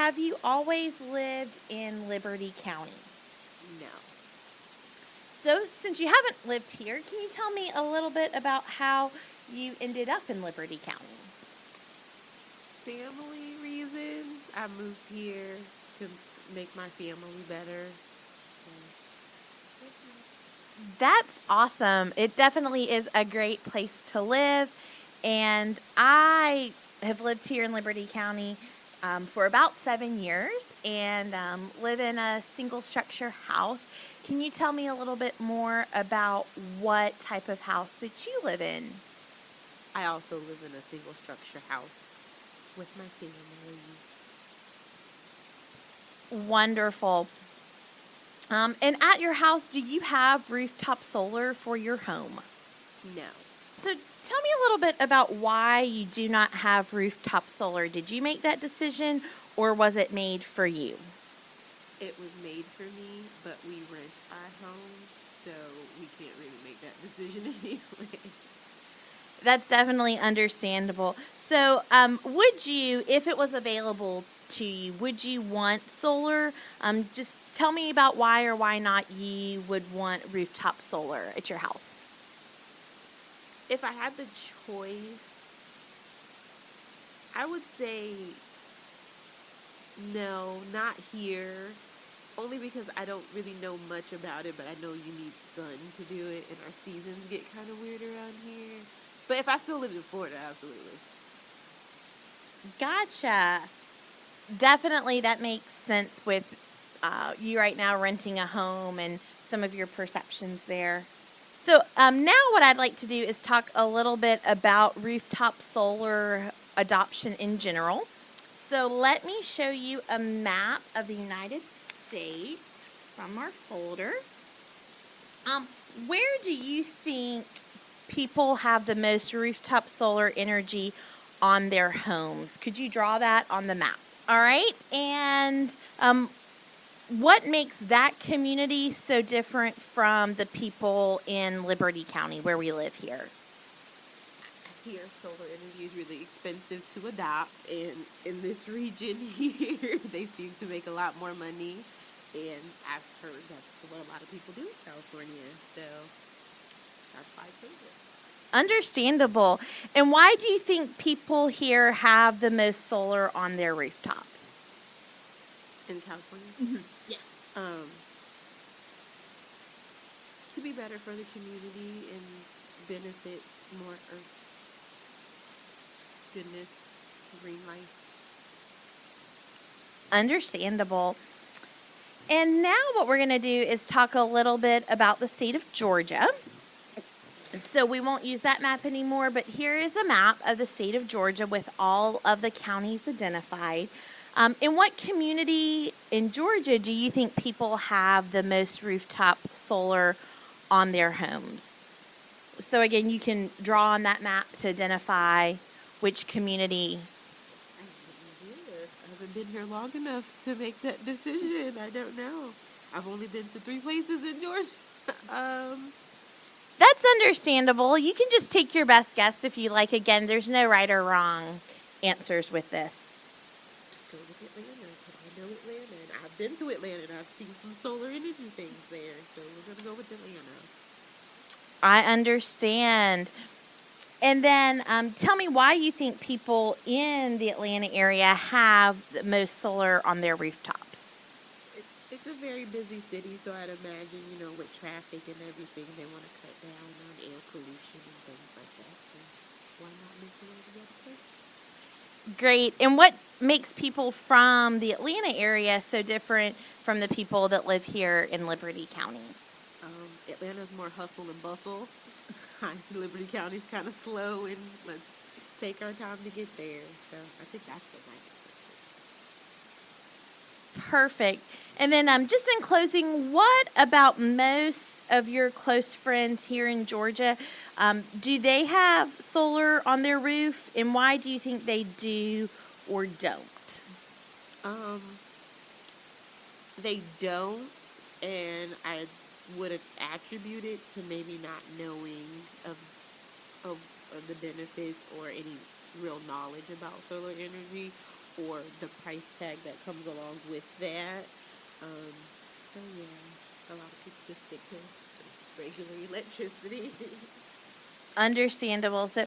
have you always lived in Liberty County? No. So, since you haven't lived here, can you tell me a little bit about how you ended up in Liberty County? Family reasons. I moved here to make my family better. That's awesome. It definitely is a great place to live. And I have lived here in Liberty County um, for about seven years and um, live in a single structure house. Can you tell me a little bit more about what type of house that you live in? I also live in a single structure house with my family. Wonderful. Um, and at your house, do you have rooftop solar for your home? No. So tell me a little bit about why you do not have rooftop solar. Did you make that decision or was it made for you? It was made for me, but we rent our home, so we can't really make that decision anyway. That's definitely understandable. So, um, would you, if it was available to you, would you want solar? Um, just tell me about why or why not you would want rooftop solar at your house. If I had the choice, I would say no, not here. Only because I don't really know much about it, but I know you need sun to do it, and our seasons get kind of weird around here. But if I still lived in Florida, absolutely. Gotcha. Definitely, that makes sense with uh, you right now renting a home and some of your perceptions there. So, um, now what I'd like to do is talk a little bit about rooftop solar adoption in general. So, let me show you a map of the United States from our folder. Um, where do you think people have the most rooftop solar energy on their homes? Could you draw that on the map? All right. And um, what makes that community so different from the people in Liberty County where we live here? Here, solar energy is really expensive to adopt, and in this region here, they seem to make a lot more money. And I've heard that's what a lot of people do in California, so that's why I chose it. Understandable. And why do you think people here have the most solar on their rooftops? In California? Mm-hmm. Yes. Um, to be better for the community and benefit more earth goodness, green life. Understandable. And now, what we're going to do is talk a little bit about the state of Georgia. So, we won't use that map anymore, but here is a map of the state of Georgia with all of the counties identified. Um, in what community in Georgia do you think people have the most rooftop solar on their homes? So, again, you can draw on that map to identify which community I have no idea. I haven't been here long enough to make that decision. I don't know. I've only been to three places in Georgia. um, That's understandable. You can just take your best guess if you like. Again, there's no right or wrong answers with this. Go with Atlanta because I know Atlanta and I've been to Atlanta and I've seen some solar energy things there. So we're gonna go with Atlanta. I understand. And then um, tell me why you think people in the Atlanta area have the most solar on their rooftops. It, it's a very busy city, so I'd imagine you know with traffic and everything, they want to cut down on air pollution and things like that. So why not move to the other place? Great. And what makes people from the Atlanta area so different from the people that live here in Liberty County? Um, Atlanta's more hustle and bustle. Liberty County's kind of slow, and let's take our time to get there. So I think that's what my Perfect. And then, um, just in closing, what about most of your close friends here in Georgia? Um, do they have solar on their roof, and why do you think they do or don't? Um, they don't, and I would attribute it to maybe not knowing of, of of the benefits or any real knowledge about solar energy, or the price tag that comes along with that. Um, so yeah, a lot of people just stick to regular electricity. Understandable. So